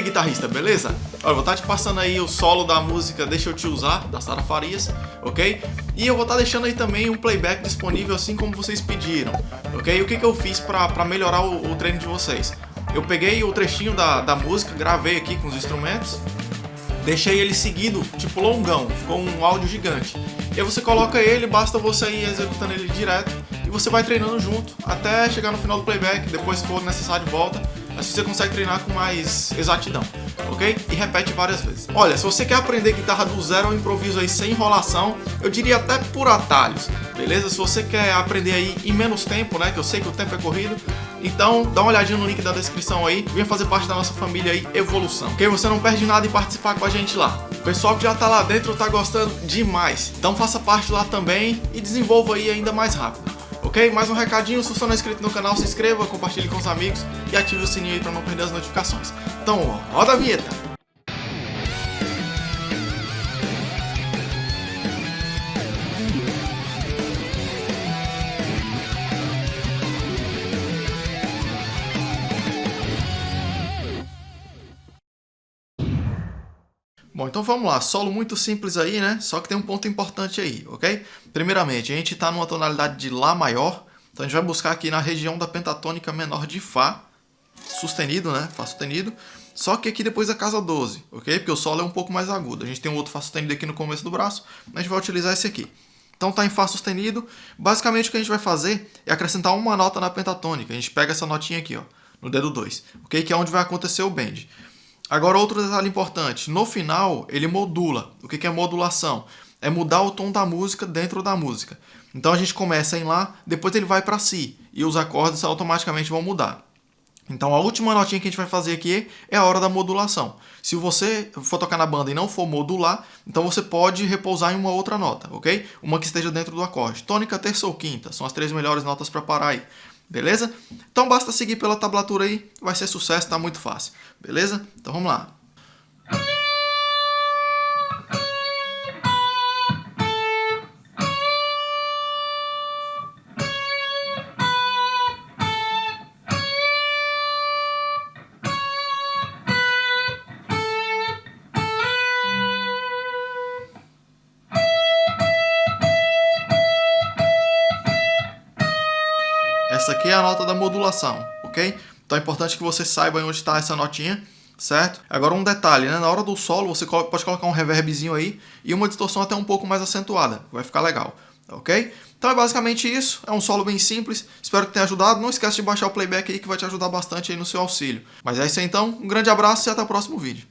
guitarrista, beleza? Olha, vou estar te passando aí o solo da música Deixa Eu Te Usar, da Sara Farias, ok? E eu vou estar deixando aí também um playback disponível assim como vocês pediram, ok? E o que, que eu fiz para melhorar o, o treino de vocês? Eu peguei o trechinho da, da música, gravei aqui com os instrumentos, deixei ele seguido, tipo longão, ficou um áudio gigante. E aí você coloca ele, basta você ir executando ele direto e você vai treinando junto até chegar no final do playback, depois se for necessário volta, assim você consegue treinar com mais exatidão, ok? E repete várias vezes. Olha, se você quer aprender guitarra do zero ao improviso aí sem enrolação, eu diria até por atalhos, beleza? Se você quer aprender aí em menos tempo, né, que eu sei que o tempo é corrido, então, dá uma olhadinha no link da descrição aí, venha fazer parte da nossa família aí, Evolução. Ok? Você não perde nada em participar com a gente lá. O pessoal que já tá lá dentro tá gostando demais. Então faça parte lá também e desenvolva aí ainda mais rápido. Ok? Mais um recadinho, se você não é inscrito no canal, se inscreva, compartilhe com os amigos e ative o sininho aí para não perder as notificações. Então, roda a vinheta! Bom, então vamos lá, solo muito simples aí, né? Só que tem um ponto importante aí, ok? Primeiramente, a gente está numa tonalidade de Lá maior, então a gente vai buscar aqui na região da pentatônica menor de Fá, sustenido, né? Fá sustenido, só que aqui depois da casa 12, ok? Porque o solo é um pouco mais agudo. A gente tem um outro Fá sustenido aqui no começo do braço, a gente vai utilizar esse aqui. Então tá em Fá sustenido, basicamente o que a gente vai fazer é acrescentar uma nota na pentatônica. A gente pega essa notinha aqui, ó, no dedo 2, ok? Que é onde vai acontecer o bend. Agora, outro detalhe importante. No final, ele modula. O que é modulação? É mudar o tom da música dentro da música. Então, a gente começa em Lá, depois ele vai para Si. E os acordes automaticamente vão mudar. Então, a última notinha que a gente vai fazer aqui é a hora da modulação. Se você for tocar na banda e não for modular, então você pode repousar em uma outra nota, ok? Uma que esteja dentro do acorde. Tônica, terça ou quinta. São as três melhores notas para parar aí. Beleza? Então basta seguir pela tablatura aí, vai ser sucesso, tá muito fácil. Beleza? Então vamos lá. Essa aqui é a nota da modulação, ok? Então é importante que você saiba onde está essa notinha, certo? Agora um detalhe, né? na hora do solo você pode colocar um reverbzinho aí e uma distorção até um pouco mais acentuada, vai ficar legal, ok? Então é basicamente isso, é um solo bem simples, espero que tenha ajudado, não esquece de baixar o playback aí que vai te ajudar bastante aí no seu auxílio. Mas é isso aí então, um grande abraço e até o próximo vídeo.